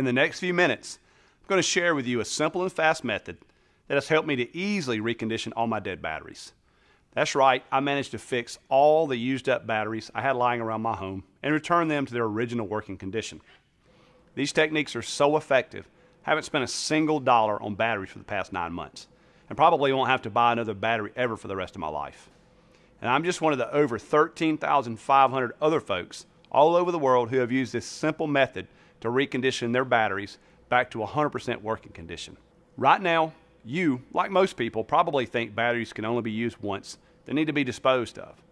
In the next few minutes, I'm going to share with you a simple and fast method that has helped me to easily recondition all my dead batteries. That's right, I managed to fix all the used up batteries I had lying around my home and return them to their original working condition. These techniques are so effective, I haven't spent a single dollar on batteries for the past nine months, and probably won't have to buy another battery ever for the rest of my life. And I'm just one of the over 13,500 other folks all over the world who have used this simple method to recondition their batteries back to 100% working condition. Right now, you, like most people, probably think batteries can only be used once. They need to be disposed of.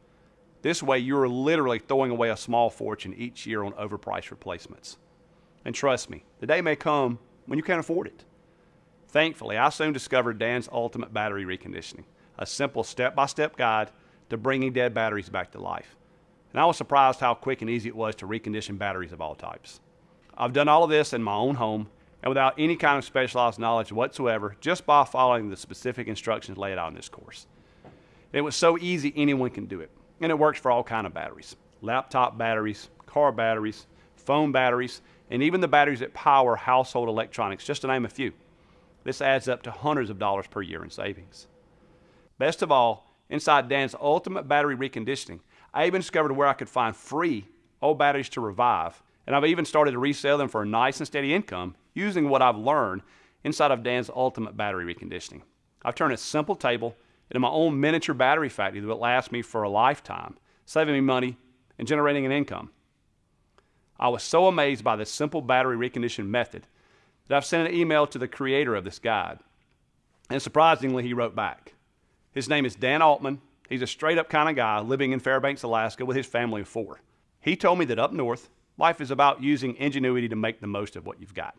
This way, you're literally throwing away a small fortune each year on overpriced replacements. And trust me, the day may come when you can't afford it. Thankfully, I soon discovered Dan's Ultimate Battery Reconditioning, a simple step by step guide to bringing dead batteries back to life. And I was surprised how quick and easy it was to recondition batteries of all types. I've done all of this in my own home and without any kind of specialized knowledge whatsoever, just by following the specific instructions laid out in this course. It was so easy anyone can do it, and it works for all kind of batteries. Laptop batteries, car batteries, phone batteries, and even the batteries that power household electronics, just to name a few. This adds up to hundreds of dollars per year in savings. Best of all, inside Dan's Ultimate Battery Reconditioning, I even discovered where I could find free old batteries to revive, and I've even started to resell them for a nice and steady income using what I've learned inside of Dan's Ultimate Battery Reconditioning. I've turned a simple table into my own miniature battery factory that will last me for a lifetime, saving me money and generating an income. I was so amazed by this simple battery recondition method that I've sent an email to the creator of this guide. And surprisingly, he wrote back. His name is Dan Altman. He's a straight up kind of guy living in Fairbanks, Alaska with his family of four. He told me that up north, life is about using ingenuity to make the most of what you've got.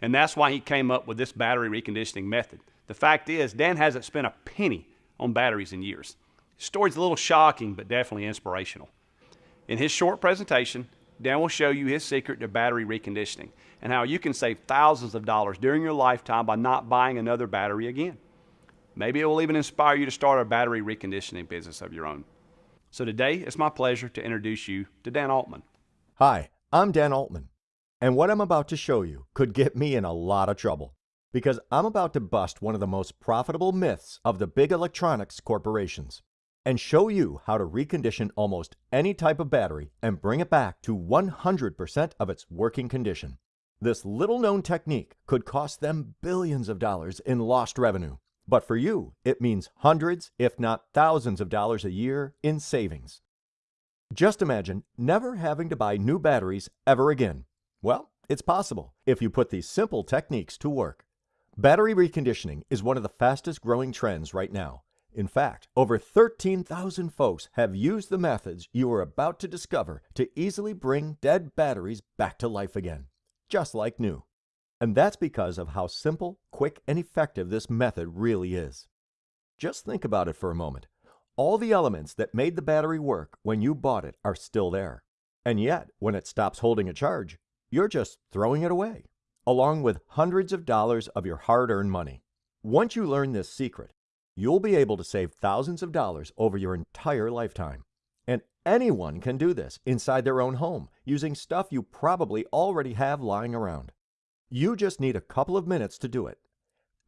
And that's why he came up with this battery reconditioning method. The fact is, Dan hasn't spent a penny on batteries in years. His story's a little shocking, but definitely inspirational. In his short presentation, Dan will show you his secret to battery reconditioning and how you can save thousands of dollars during your lifetime by not buying another battery again. Maybe it will even inspire you to start a battery reconditioning business of your own. So today, it's my pleasure to introduce you to Dan Altman. Hi, I'm Dan Altman. And what I'm about to show you could get me in a lot of trouble because I'm about to bust one of the most profitable myths of the big electronics corporations and show you how to recondition almost any type of battery and bring it back to 100% of its working condition. This little known technique could cost them billions of dollars in lost revenue, but for you, it means hundreds, if not thousands of dollars a year in savings. Just imagine never having to buy new batteries ever again well, it's possible if you put these simple techniques to work. Battery reconditioning is one of the fastest growing trends right now. In fact, over 13,000 folks have used the methods you are about to discover to easily bring dead batteries back to life again, just like new. And that's because of how simple, quick, and effective this method really is. Just think about it for a moment. All the elements that made the battery work when you bought it are still there. And yet, when it stops holding a charge, you're just throwing it away, along with hundreds of dollars of your hard earned money. Once you learn this secret, you'll be able to save thousands of dollars over your entire lifetime. And anyone can do this inside their own home using stuff you probably already have lying around. You just need a couple of minutes to do it.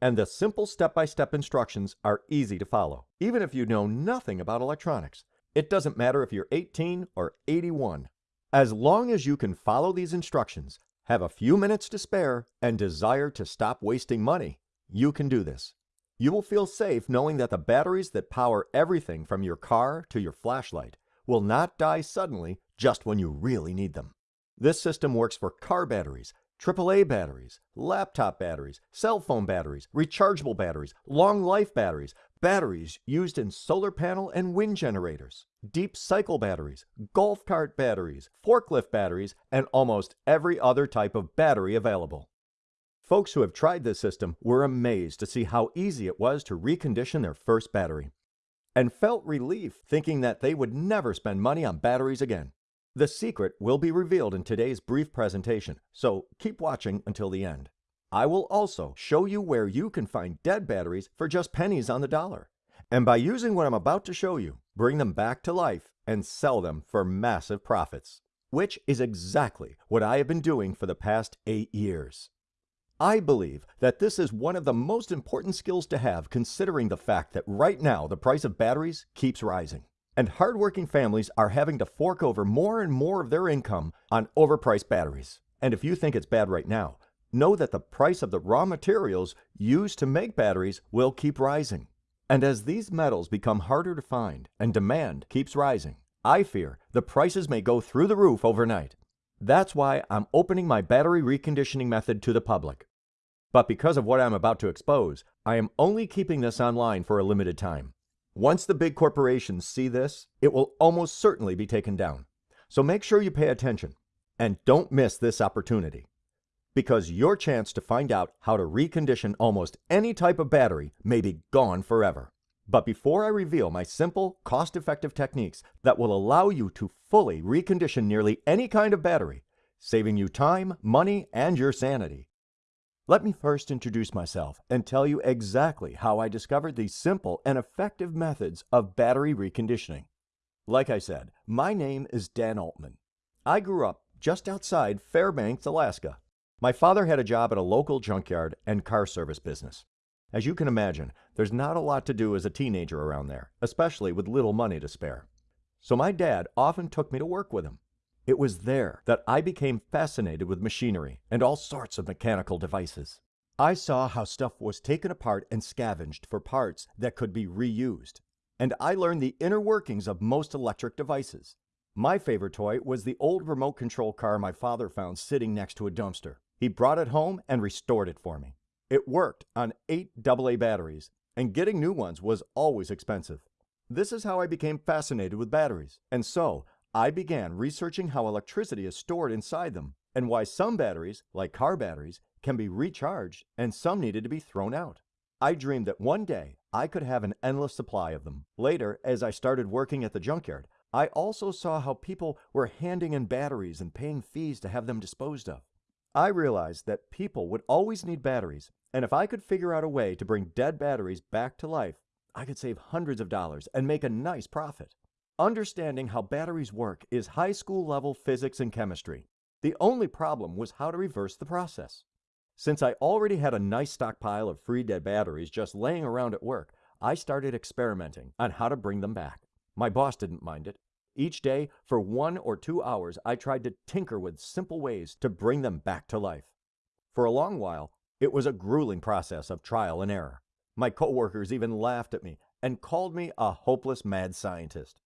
And the simple step by step instructions are easy to follow, even if you know nothing about electronics. It doesn't matter if you're 18 or 81. As long as you can follow these instructions, have a few minutes to spare, and desire to stop wasting money, you can do this. You will feel safe knowing that the batteries that power everything from your car to your flashlight will not die suddenly just when you really need them. This system works for car batteries, AAA batteries, laptop batteries, cell phone batteries, rechargeable batteries, long life batteries, batteries used in solar panel and wind generators, deep cycle batteries, golf cart batteries, forklift batteries, and almost every other type of battery available. Folks who have tried this system were amazed to see how easy it was to recondition their first battery and felt relief thinking that they would never spend money on batteries again. The secret will be revealed in today's brief presentation, so keep watching until the end. I will also show you where you can find dead batteries for just pennies on the dollar. And by using what I'm about to show you, bring them back to life and sell them for massive profits. which is exactly what I have been doing for the past eight years. I believe that this is one of the most important skills to have considering the fact that right now the price of batteries keeps rising. And hardworking families are having to fork over more and more of their income on overpriced batteries. And if you think it's bad right now, know that the price of the raw materials used to make batteries will keep rising. And as these metals become harder to find and demand keeps rising, I fear the prices may go through the roof overnight. That's why I'm opening my battery reconditioning method to the public. But because of what I'm about to expose, I am only keeping this online for a limited time. Once the big corporations see this, it will almost certainly be taken down. So make sure you pay attention and don't miss this opportunity. Because your chance to find out how to recondition almost any type of battery may be gone forever. But before I reveal my simple, cost effective techniques that will allow you to fully recondition nearly any kind of battery, saving you time, money, and your sanity, let me first introduce myself and tell you exactly how I discovered these simple and effective methods of battery reconditioning. Like I said, my name is Dan Altman. I grew up just outside Fairbanks, Alaska. My father had a job at a local junkyard and car service business. As you can imagine, there's not a lot to do as a teenager around there, especially with little money to spare. So my dad often took me to work with him. It was there that I became fascinated with machinery and all sorts of mechanical devices. I saw how stuff was taken apart and scavenged for parts that could be reused. And I learned the inner workings of most electric devices. My favorite toy was the old remote control car my father found sitting next to a dumpster. He brought it home and restored it for me. It worked on eight AA batteries, and getting new ones was always expensive. This is how I became fascinated with batteries, and so I began researching how electricity is stored inside them and why some batteries, like car batteries, can be recharged and some needed to be thrown out. I dreamed that one day I could have an endless supply of them. Later, as I started working at the junkyard, I also saw how people were handing in batteries and paying fees to have them disposed of. I realized that people would always need batteries, and if I could figure out a way to bring dead batteries back to life, I could save hundreds of dollars and make a nice profit. Understanding how batteries work is high school level physics and chemistry. The only problem was how to reverse the process. Since I already had a nice stockpile of free dead batteries just laying around at work, I started experimenting on how to bring them back. My boss didn't mind it. Each day, for one or two hours, I tried to tinker with simple ways to bring them back to life. For a long while, it was a grueling process of trial and error. My coworkers even laughed at me and called me a hopeless mad scientist.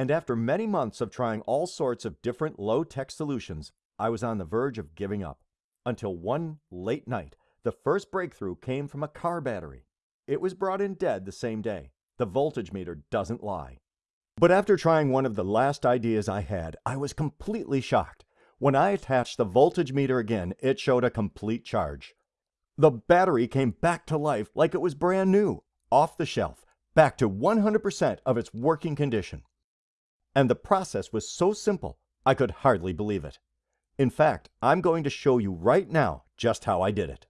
And after many months of trying all sorts of different low tech solutions, I was on the verge of giving up. Until one late night, the first breakthrough came from a car battery. It was brought in dead the same day. The voltage meter doesn't lie. But after trying one of the last ideas I had, I was completely shocked. When I attached the voltage meter again, it showed a complete charge. The battery came back to life like it was brand new, off the shelf, back to 100% of its working condition. And the process was so simple, I could hardly believe it. In fact, I'm going to show you right now just how I did it.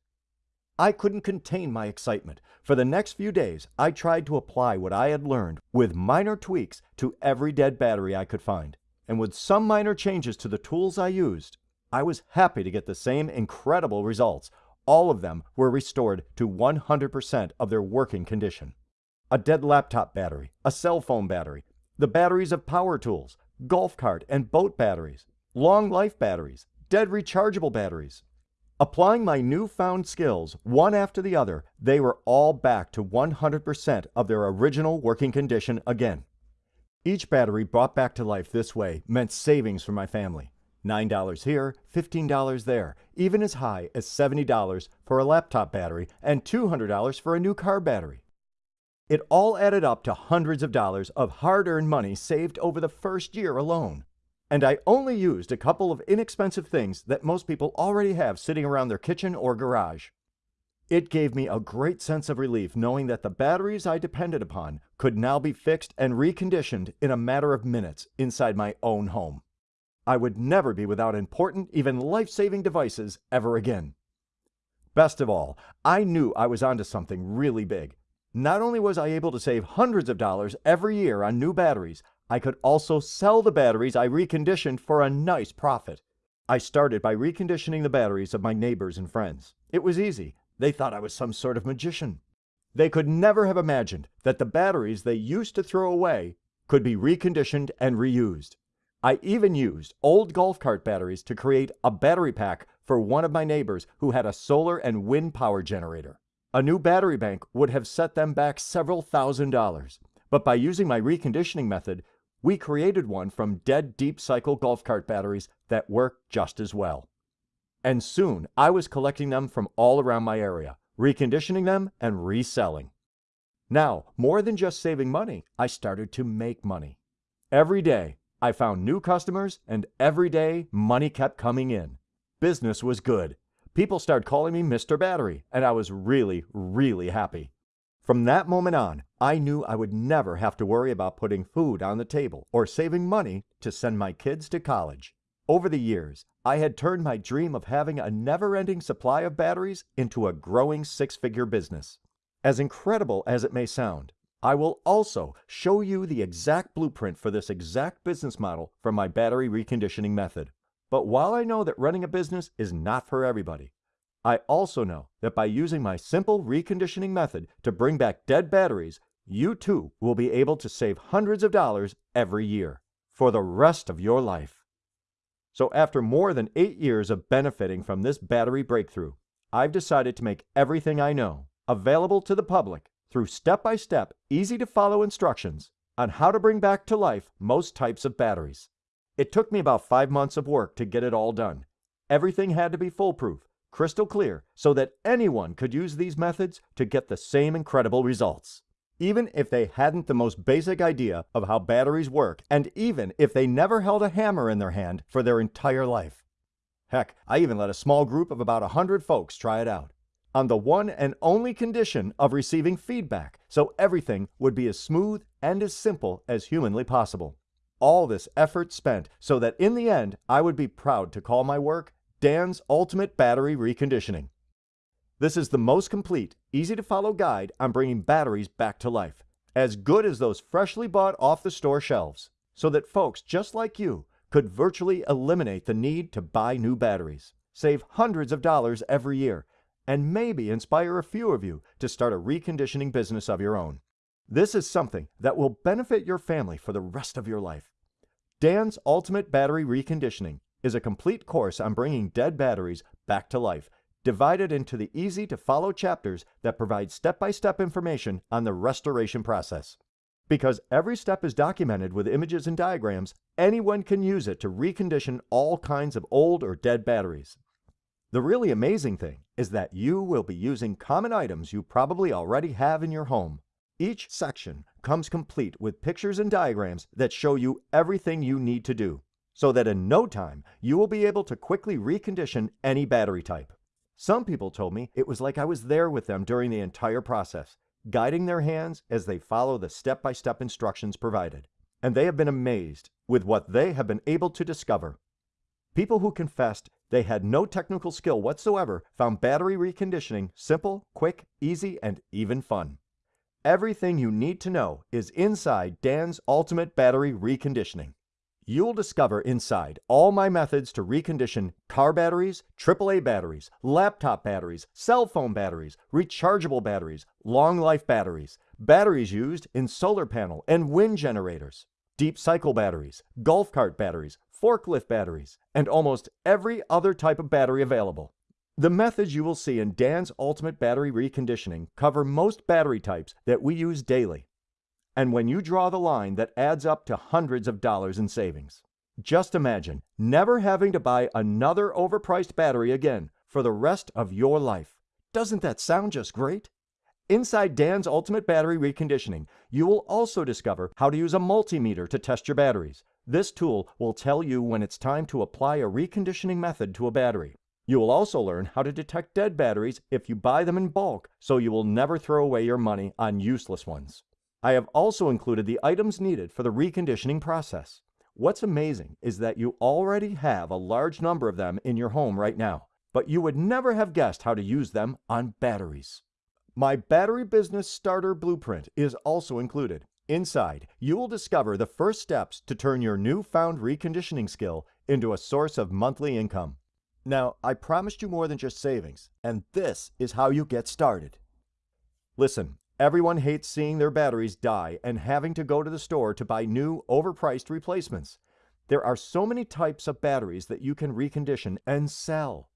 I couldn't contain my excitement. For the next few days, I tried to apply what I had learned with minor tweaks to every dead battery I could find. And with some minor changes to the tools I used, I was happy to get the same incredible results. All of them were restored to 100% of their working condition. A dead laptop battery, a cell phone battery, the batteries of power tools, golf cart and boat batteries, long life batteries, dead rechargeable batteries. Applying my newfound skills, one after the other, they were all back to 100% of their original working condition again. Each battery brought back to life this way meant savings for my family. $9 here, $15 there, even as high as $70 for a laptop battery and $200 for a new car battery. It all added up to hundreds of dollars of hard earned money saved over the first year alone. And I only used a couple of inexpensive things that most people already have sitting around their kitchen or garage. It gave me a great sense of relief knowing that the batteries I depended upon could now be fixed and reconditioned in a matter of minutes inside my own home. I would never be without important, even life saving devices ever again. Best of all, I knew I was onto something really big not only was I able to save hundreds of dollars every year on new batteries, I could also sell the batteries I reconditioned for a nice profit. I started by reconditioning the batteries of my neighbors and friends. It was easy. They thought I was some sort of magician. They could never have imagined that the batteries they used to throw away could be reconditioned and reused. I even used old golf cart batteries to create a battery pack for one of my neighbors who had a solar and wind power generator. A new battery bank would have set them back several thousand dollars, but by using my reconditioning method, we created one from dead deep cycle golf cart batteries that work just as well. And soon I was collecting them from all around my area, reconditioning them and reselling. Now, more than just saving money, I started to make money. Every day, I found new customers, and every day, money kept coming in. Business was good. People started calling me Mr. Battery, and I was really, really happy. From that moment on, I knew I would never have to worry about putting food on the table or saving money to send my kids to college. Over the years, I had turned my dream of having a never ending supply of batteries into a growing six figure business. As incredible as it may sound, I will also show you the exact blueprint for this exact business model from my battery reconditioning method. But while I know that running a business is not for everybody, I also know that by using my simple reconditioning method to bring back dead batteries, you too will be able to save hundreds of dollars every year for the rest of your life. So after more than eight years of benefiting from this battery breakthrough, I've decided to make everything I know available to the public through step-by-step, easy-to-follow instructions on how to bring back to life most types of batteries. It took me about five months of work to get it all done. Everything had to be foolproof, crystal clear, so that anyone could use these methods to get the same incredible results. Even if they hadn't the most basic idea of how batteries work, and even if they never held a hammer in their hand for their entire life. Heck, I even let a small group of about a hundred folks try it out on the one and only condition of receiving feedback, so everything would be as smooth and as simple as humanly possible. All this effort spent so that in the end I would be proud to call my work Dan's Ultimate Battery Reconditioning. This is the most complete, easy to follow guide on bringing batteries back to life, as good as those freshly bought off the store shelves, so that folks just like you could virtually eliminate the need to buy new batteries, save hundreds of dollars every year, and maybe inspire a few of you to start a reconditioning business of your own. This is something that will benefit your family for the rest of your life. Dan's Ultimate Battery Reconditioning is a complete course on bringing dead batteries back to life, divided into the easy to follow chapters that provide step by step information on the restoration process. Because every step is documented with images and diagrams, anyone can use it to recondition all kinds of old or dead batteries. The really amazing thing is that you will be using common items you probably already have in your home. Each section comes complete with pictures and diagrams that show you everything you need to do so that in no time you will be able to quickly recondition any battery type. Some people told me it was like I was there with them during the entire process, guiding their hands as they follow the step by step instructions provided. And they have been amazed with what they have been able to discover. People who confessed they had no technical skill whatsoever found battery reconditioning simple, quick, easy, and even fun. Everything you need to know is inside Dan's Ultimate Battery Reconditioning. You'll discover inside all my methods to recondition car batteries, AAA batteries, laptop batteries, cell phone batteries, rechargeable batteries, long life batteries, batteries used in solar panel and wind generators, deep cycle batteries, golf cart batteries, forklift batteries, and almost every other type of battery available. The methods you will see in Dan's Ultimate Battery Reconditioning cover most battery types that we use daily and when you draw the line that adds up to hundreds of dollars in savings. Just imagine never having to buy another overpriced battery again for the rest of your life. Doesn't that sound just great? Inside Dan's Ultimate Battery Reconditioning, you will also discover how to use a multimeter to test your batteries. This tool will tell you when it's time to apply a reconditioning method to a battery. You will also learn how to detect dead batteries if you buy them in bulk so you will never throw away your money on useless ones. I have also included the items needed for the reconditioning process. What's amazing is that you already have a large number of them in your home right now, but you would never have guessed how to use them on batteries. My Battery Business Starter Blueprint is also included. Inside, you will discover the first steps to turn your newfound reconditioning skill into a source of monthly income. Now, I promised you more than just savings, and this is how you get started. Listen, everyone hates seeing their batteries die and having to go to the store to buy new, overpriced replacements. There are so many types of batteries that you can recondition and sell.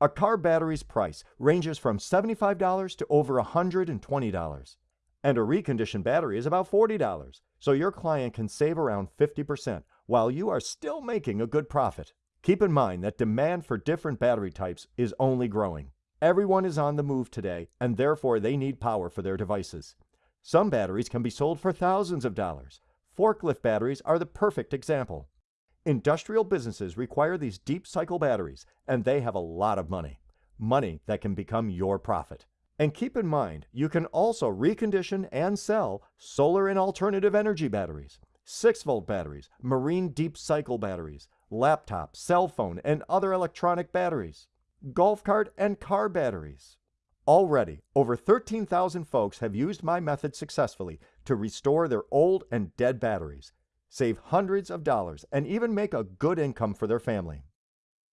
A car battery's price ranges from $75 to over $120 and a reconditioned battery is about $40, so your client can save around 50% while you are still making a good profit. Keep in mind that demand for different battery types is only growing. Everyone is on the move today, and therefore they need power for their devices. Some batteries can be sold for thousands of dollars. Forklift batteries are the perfect example. Industrial businesses require these deep cycle batteries, and they have a lot of money. Money that can become your profit. And keep in mind, you can also recondition and sell solar and alternative energy batteries, 6 volt batteries, marine deep cycle batteries, laptop, cell phone, and other electronic batteries, golf cart and car batteries. Already, over 13,000 folks have used my method successfully to restore their old and dead batteries, save hundreds of dollars, and even make a good income for their family.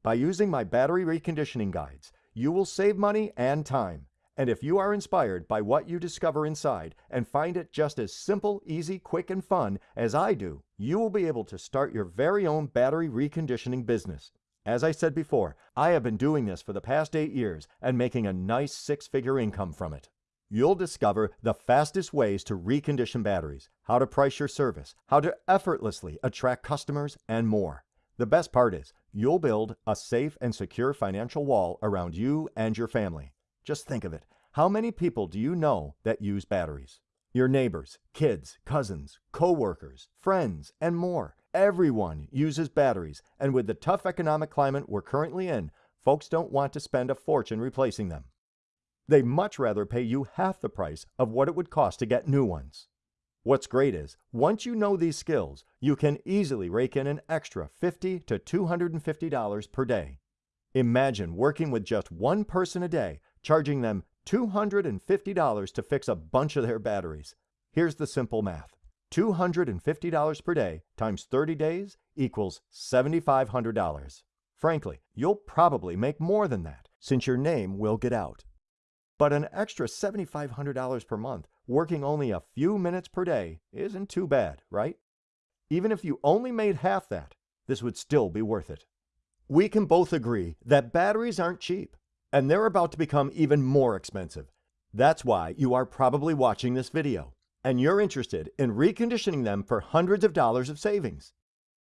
By using my battery reconditioning guides, you will save money and time and if you are inspired by what you discover inside and find it just as simple, easy, quick, and fun as I do, you will be able to start your very own battery reconditioning business. As I said before, I have been doing this for the past eight years and making a nice six figure income from it. You'll discover the fastest ways to recondition batteries, how to price your service, how to effortlessly attract customers, and more. The best part is, you'll build a safe and secure financial wall around you and your family. Just think of it. How many people do you know that use batteries? Your neighbors, kids, cousins, co-workers, friends, and more. Everyone uses batteries, and with the tough economic climate we're currently in, folks don't want to spend a fortune replacing them. They much rather pay you half the price of what it would cost to get new ones. What's great is, once you know these skills, you can easily rake in an extra 50 to $250 per day. Imagine working with just one person a day charging them $250 to fix a bunch of their batteries. Here's the simple math. $250 per day times 30 days equals $7,500. Frankly, you'll probably make more than that since your name will get out. But an extra $7,500 per month working only a few minutes per day isn't too bad, right? Even if you only made half that, this would still be worth it. We can both agree that batteries aren't cheap and they're about to become even more expensive. That's why you are probably watching this video, and you're interested in reconditioning them for hundreds of dollars of savings.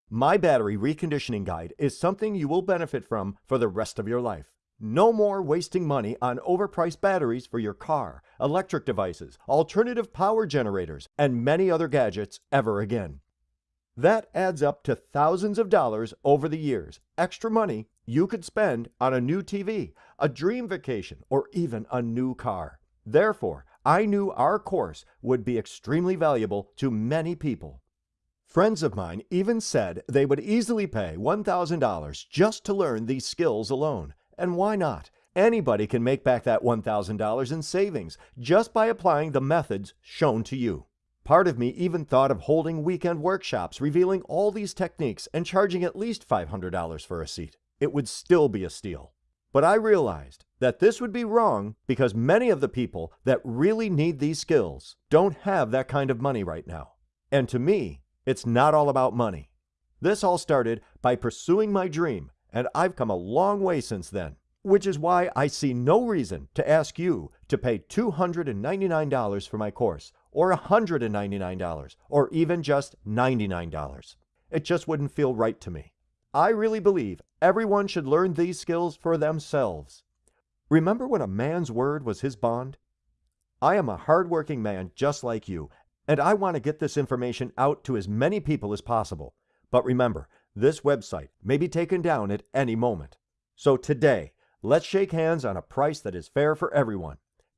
My battery reconditioning guide is something you will benefit from for the rest of your life. No more wasting money on overpriced batteries for your car, electric devices, alternative power generators, and many other gadgets ever again. That adds up to thousands of dollars over the years, extra money you could spend on a new TV, a dream vacation, or even a new car. Therefore, I knew our course would be extremely valuable to many people. Friends of mine even said they would easily pay $1,000 just to learn these skills alone. And why not? Anybody can make back that $1,000 in savings just by applying the methods shown to you. Part of me even thought of holding weekend workshops revealing all these techniques and charging at least $500 for a seat. It would still be a steal. But I realized that this would be wrong because many of the people that really need these skills don't have that kind of money right now. And to me, it's not all about money. This all started by pursuing my dream, and I've come a long way since then, which is why I see no reason to ask you to pay $299 for my course or $199 or even just $99. It just wouldn't feel right to me. I really believe everyone should learn these skills for themselves. Remember when a man's word was his bond? I am a hardworking man just like you, and I want to get this information out to as many people as possible. But remember, this website may be taken down at any moment. So today, let's shake hands on a price that is fair for everyone.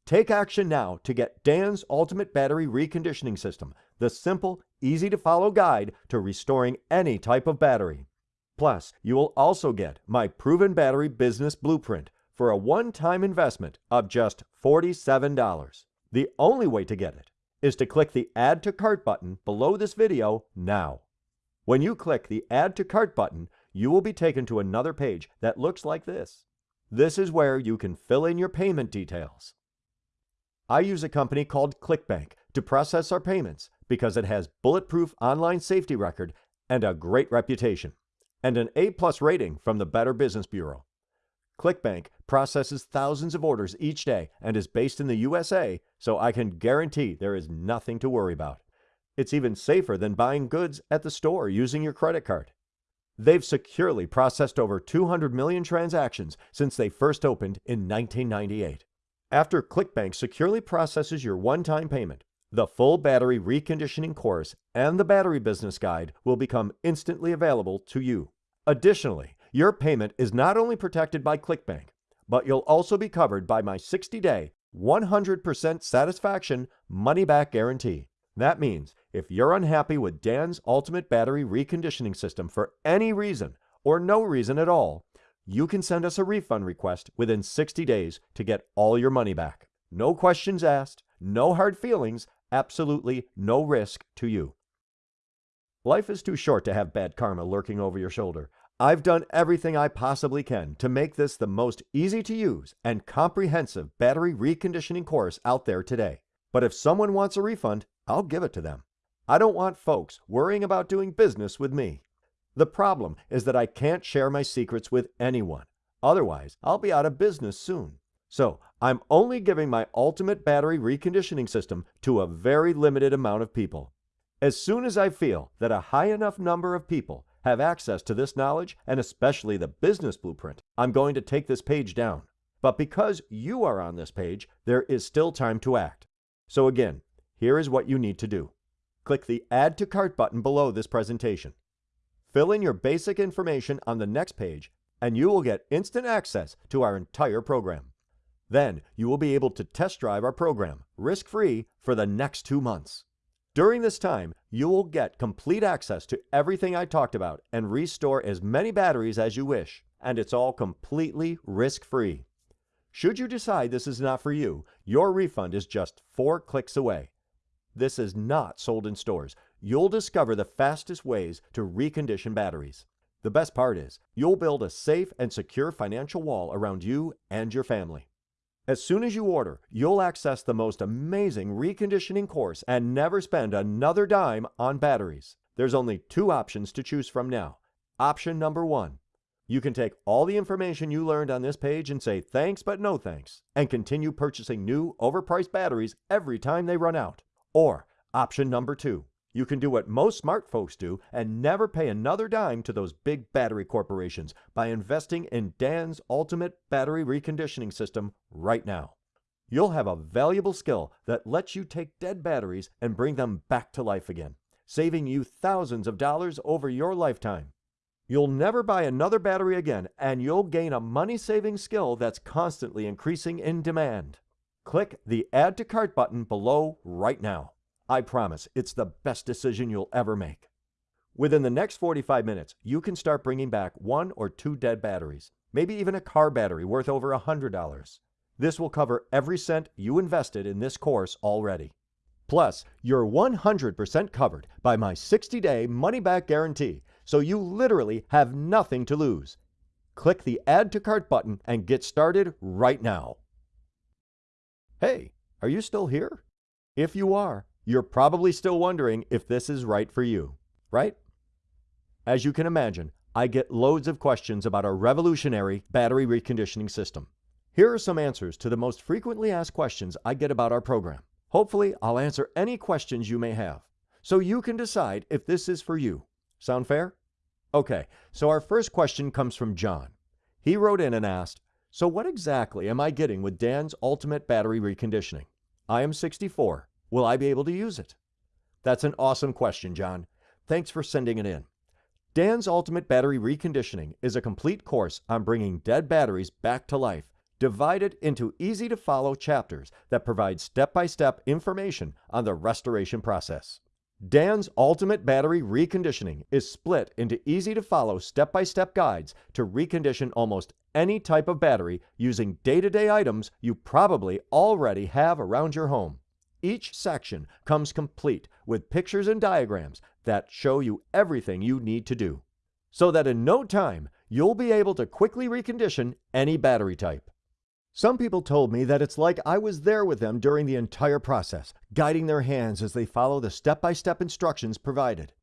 Take action now to get Dan's Ultimate Battery Reconditioning System, the simple, easy to follow guide to restoring any type of battery. Plus, you will also get my Proven Battery Business Blueprint for a one time investment of just $47. The only way to get it is to click the Add to Cart button below this video now. When you click the Add to Cart button, you will be taken to another page that looks like this. This is where you can fill in your payment details. I use a company called ClickBank to process our payments because it has bulletproof online safety record and a great reputation, and an A-plus rating from the Better Business Bureau. ClickBank processes thousands of orders each day and is based in the USA, so I can guarantee there is nothing to worry about. It's even safer than buying goods at the store using your credit card. They've securely processed over 200 million transactions since they first opened in 1998. After ClickBank securely processes your one-time payment, the full battery reconditioning course and the battery business guide will become instantly available to you. Additionally, your payment is not only protected by ClickBank, but you'll also be covered by my 60-day, 100% satisfaction money-back guarantee. That means if you're unhappy with Dan's Ultimate Battery Reconditioning System for any reason or no reason at all, you can send us a refund request within 60 days to get all your money back. No questions asked, no hard feelings, absolutely no risk to you. Life is too short to have bad karma lurking over your shoulder. I've done everything I possibly can to make this the most easy to use and comprehensive battery reconditioning course out there today. But if someone wants a refund, I'll give it to them. I don't want folks worrying about doing business with me. The problem is that I can't share my secrets with anyone. Otherwise, I'll be out of business soon. So, I'm only giving my ultimate battery reconditioning system to a very limited amount of people. As soon as I feel that a high enough number of people have access to this knowledge and especially the business blueprint, I'm going to take this page down. But because you are on this page, there is still time to act. So again, here is what you need to do. Click the Add to Cart button below this presentation. Fill in your basic information on the next page and you will get instant access to our entire program. Then you will be able to test drive our program risk-free for the next two months. During this time, you will get complete access to everything I talked about and restore as many batteries as you wish, and it's all completely risk-free. Should you decide this is not for you, your refund is just four clicks away. This is not sold in stores. You'll discover the fastest ways to recondition batteries. The best part is, you'll build a safe and secure financial wall around you and your family. As soon as you order, you'll access the most amazing reconditioning course and never spend another dime on batteries. There's only two options to choose from now. Option number one, you can take all the information you learned on this page and say thanks but no thanks, and continue purchasing new, overpriced batteries every time they run out. Or option number two, you can do what most smart folks do and never pay another dime to those big battery corporations by investing in Dan's ultimate battery reconditioning system right now. You'll have a valuable skill that lets you take dead batteries and bring them back to life again, saving you thousands of dollars over your lifetime. You'll never buy another battery again, and you'll gain a money-saving skill that's constantly increasing in demand. Click the Add to Cart button below right now. I promise it's the best decision you'll ever make. Within the next 45 minutes, you can start bringing back one or two dead batteries, maybe even a car battery worth over $100. This will cover every cent you invested in this course already. Plus, you're 100% covered by my 60-day money-back guarantee, so you literally have nothing to lose. Click the Add to Cart button and get started right now. Hey, are you still here? If you are, you're probably still wondering if this is right for you, right? As you can imagine, I get loads of questions about our revolutionary battery reconditioning system. Here are some answers to the most frequently asked questions I get about our program. Hopefully, I'll answer any questions you may have, so you can decide if this is for you. Sound fair? Okay, so our first question comes from John. He wrote in and asked, So what exactly am I getting with Dan's Ultimate Battery Reconditioning? I am 64 Will I be able to use it? That's an awesome question, John. Thanks for sending it in. Dan's Ultimate Battery Reconditioning is a complete course on bringing dead batteries back to life, divided into easy to follow chapters that provide step by step information on the restoration process. Dan's Ultimate Battery Reconditioning is split into easy to follow step by step guides to recondition almost any type of battery using day to day items you probably already have around your home. Each section comes complete with pictures and diagrams that show you everything you need to do, so that in no time you'll be able to quickly recondition any battery type. Some people told me that it's like I was there with them during the entire process, guiding their hands as they follow the step by step instructions provided.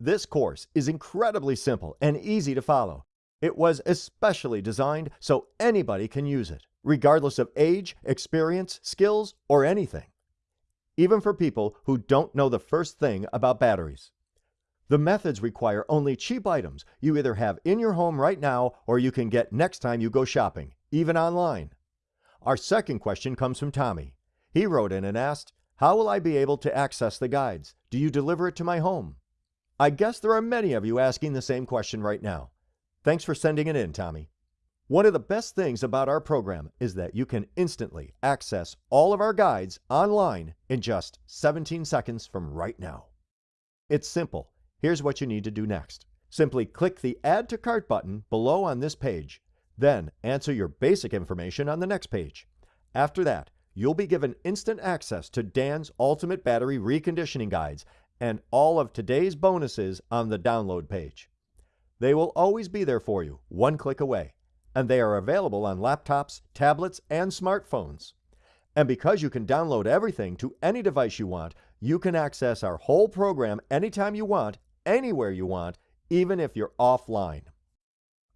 This course is incredibly simple and easy to follow. It was especially designed so anybody can use it, regardless of age, experience, skills, or anything. Even for people who don't know the first thing about batteries. The methods require only cheap items you either have in your home right now or you can get next time you go shopping, even online. Our second question comes from Tommy. He wrote in and asked, How will I be able to access the guides? Do you deliver it to my home? I guess there are many of you asking the same question right now. Thanks for sending it in, Tommy. One of the best things about our program is that you can instantly access all of our guides online in just 17 seconds from right now. It's simple Here's what you need to do next. Simply click the Add to Cart button below on this page. Then answer your basic information on the next page. After that, you'll be given instant access to Dan's Ultimate Battery Reconditioning Guides and all of today's bonuses on the download page. They will always be there for you, one click away, and they are available on laptops, tablets, and smartphones. And because you can download everything to any device you want, you can access our whole program anytime you want anywhere you want, even if you're offline.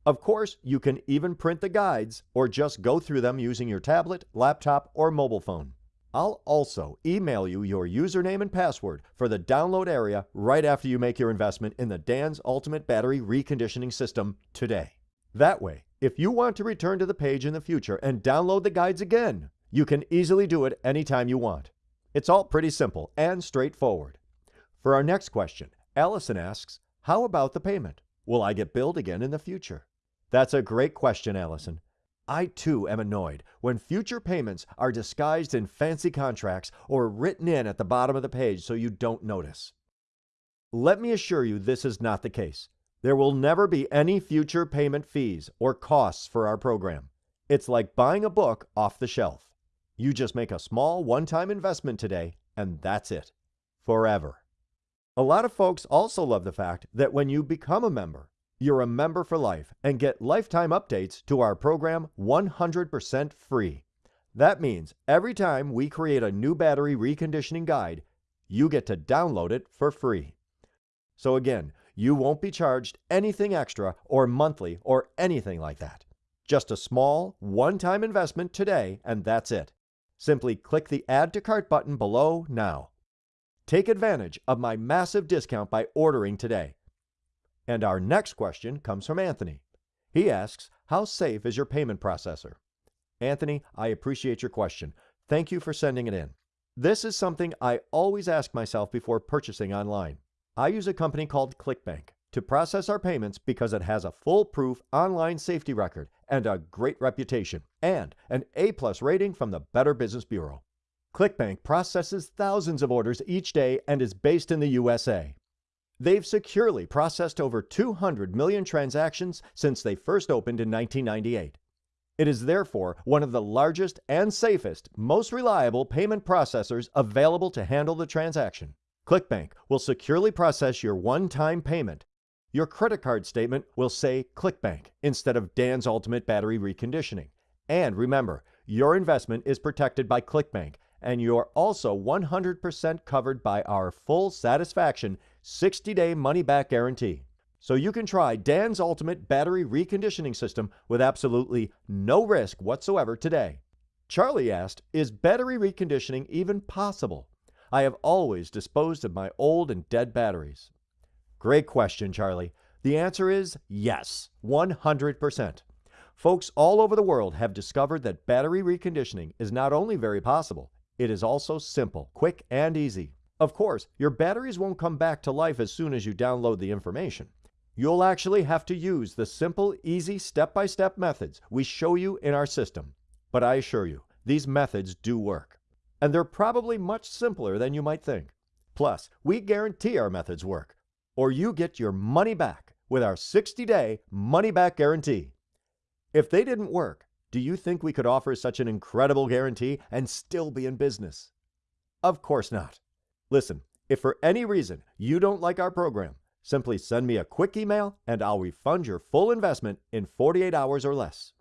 Of course, you can even print the guides or just go through them using your tablet, laptop, or mobile phone. I'll also email you your username and password for the download area right after you make your investment in the Dan's Ultimate Battery Reconditioning System today. That way, if you want to return to the page in the future and download the guides again, you can easily do it anytime you want. It's all pretty simple and straightforward. For our next question, Allison asks, How about the payment? Will I get billed again in the future? That's a great question, Allison. I too am annoyed when future payments are disguised in fancy contracts or written in at the bottom of the page so you don't notice. Let me assure you this is not the case. There will never be any future payment fees or costs for our program. It's like buying a book off the shelf. You just make a small one time investment today, and that's it. Forever. A lot of folks also love the fact that when you become a member, you're a member for life and get lifetime updates to our program 100% free. That means every time we create a new battery reconditioning guide, you get to download it for free. So again, you won't be charged anything extra or monthly or anything like that. Just a small, one-time investment today and that's it. Simply click the Add to Cart button below now. Take advantage of my massive discount by ordering today. And our next question comes from Anthony. He asks, How safe is your payment processor? Anthony, I appreciate your question. Thank you for sending it in. This is something I always ask myself before purchasing online. I use a company called ClickBank to process our payments because it has a foolproof online safety record and a great reputation, and an A plus rating from the Better Business Bureau. ClickBank processes thousands of orders each day and is based in the USA. They've securely processed over 200 million transactions since they first opened in 1998. It is therefore one of the largest and safest, most reliable payment processors available to handle the transaction. ClickBank will securely process your one-time payment. Your credit card statement will say ClickBank instead of Dan's Ultimate Battery Reconditioning. And remember, your investment is protected by ClickBank and you're also 100% covered by our full satisfaction 60 day money back guarantee. So you can try Dan's Ultimate Battery Reconditioning System with absolutely no risk whatsoever today. Charlie asked, Is battery reconditioning even possible? I have always disposed of my old and dead batteries. Great question, Charlie. The answer is yes, 100%. Folks all over the world have discovered that battery reconditioning is not only very possible, it is also simple, quick, and easy. Of course, your batteries won't come back to life as soon as you download the information. You'll actually have to use the simple, easy step-by-step methods we show you in our system. But I assure you, these methods do work. And they're probably much simpler than you might think. Plus, we guarantee our methods work, or you get your money back with our 60-day money-back guarantee. If they didn't work, do you think we could offer such an incredible guarantee and still be in business? Of course not. Listen, if for any reason you don't like our program, simply send me a quick email and I'll refund your full investment in 48 hours or less.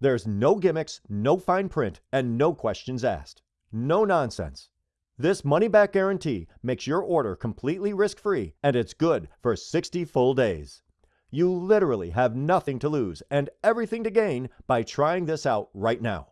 There's no gimmicks, no fine print, and no questions asked. No nonsense. This money back guarantee makes your order completely risk free and it's good for 60 full days. You literally have nothing to lose and everything to gain by trying this out right now.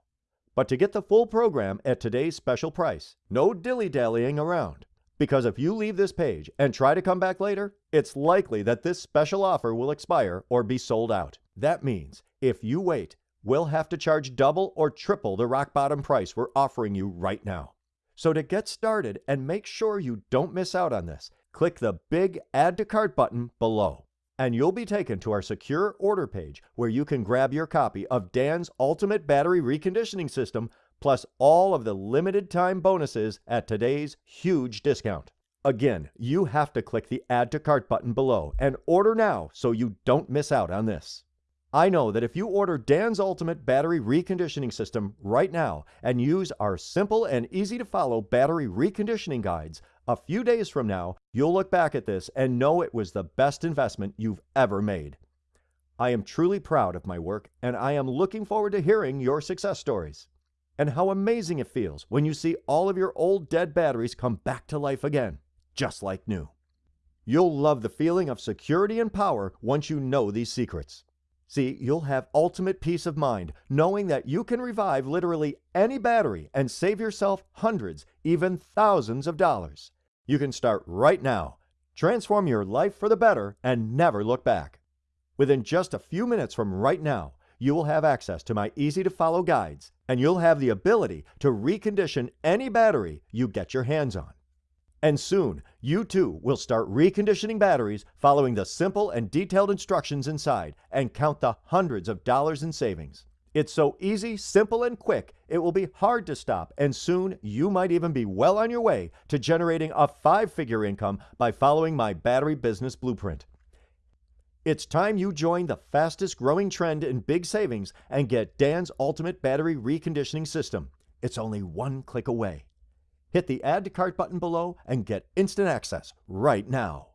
But to get the full program at today's special price, no dilly dallying around. Because if you leave this page and try to come back later, it's likely that this special offer will expire or be sold out. That means if you wait, we'll have to charge double or triple the rock bottom price we're offering you right now. So to get started and make sure you don't miss out on this, click the big Add to Cart button below. And you'll be taken to our secure order page where you can grab your copy of Dan's Ultimate Battery Reconditioning System plus all of the limited time bonuses at today's huge discount. Again, you have to click the Add to Cart button below and order now so you don't miss out on this. I know that if you order Dan's Ultimate Battery Reconditioning System right now and use our simple and easy to follow battery reconditioning guides, a few days from now, you'll look back at this and know it was the best investment you've ever made. I am truly proud of my work and I am looking forward to hearing your success stories. And how amazing it feels when you see all of your old dead batteries come back to life again, just like new. You'll love the feeling of security and power once you know these secrets. See, you'll have ultimate peace of mind knowing that you can revive literally any battery and save yourself hundreds, even thousands of dollars. You can start right now. Transform your life for the better and never look back. Within just a few minutes from right now, you will have access to my easy to follow guides and you'll have the ability to recondition any battery you get your hands on. And soon, you too will start reconditioning batteries following the simple and detailed instructions inside and count the hundreds of dollars in savings. It's so easy, simple, and quick, it will be hard to stop, and soon you might even be well on your way to generating a five figure income by following my battery business blueprint. It's time you join the fastest growing trend in big savings and get Dan's Ultimate Battery Reconditioning System. It's only one click away. Hit the Add to Cart button below and get instant access right now.